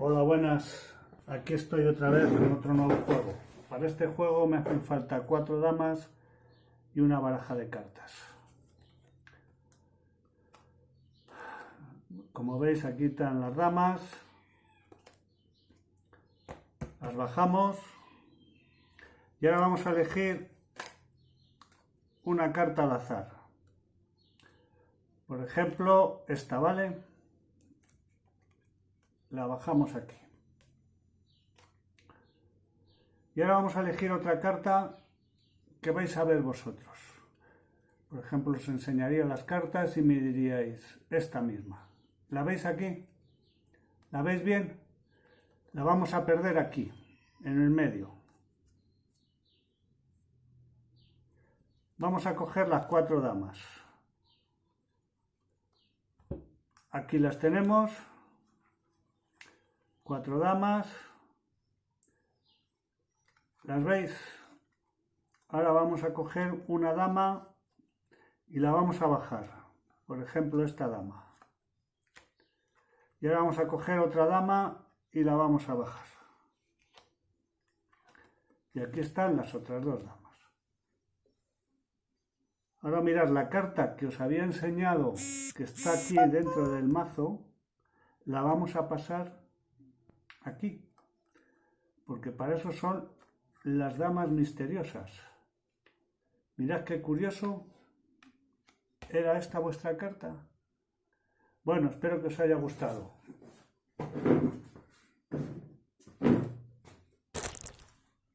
Hola, buenas. Aquí estoy otra vez con otro nuevo juego. Para este juego me hacen falta cuatro damas y una baraja de cartas. Como veis, aquí están las damas. Las bajamos. Y ahora vamos a elegir una carta al azar. Por ejemplo, esta, ¿vale? La bajamos aquí. Y ahora vamos a elegir otra carta que vais a ver vosotros. Por ejemplo, os enseñaría las cartas y me diríais esta misma. ¿La veis aquí? ¿La veis bien? La vamos a perder aquí, en el medio. Vamos a coger las cuatro damas. Aquí las tenemos. Cuatro damas. ¿Las veis? Ahora vamos a coger una dama y la vamos a bajar. Por ejemplo, esta dama. Y ahora vamos a coger otra dama y la vamos a bajar. Y aquí están las otras dos damas. Ahora mirad, la carta que os había enseñado, que está aquí dentro del mazo, la vamos a pasar aquí. Porque para eso son las damas misteriosas. Mirad qué curioso. ¿Era esta vuestra carta? Bueno, espero que os haya gustado.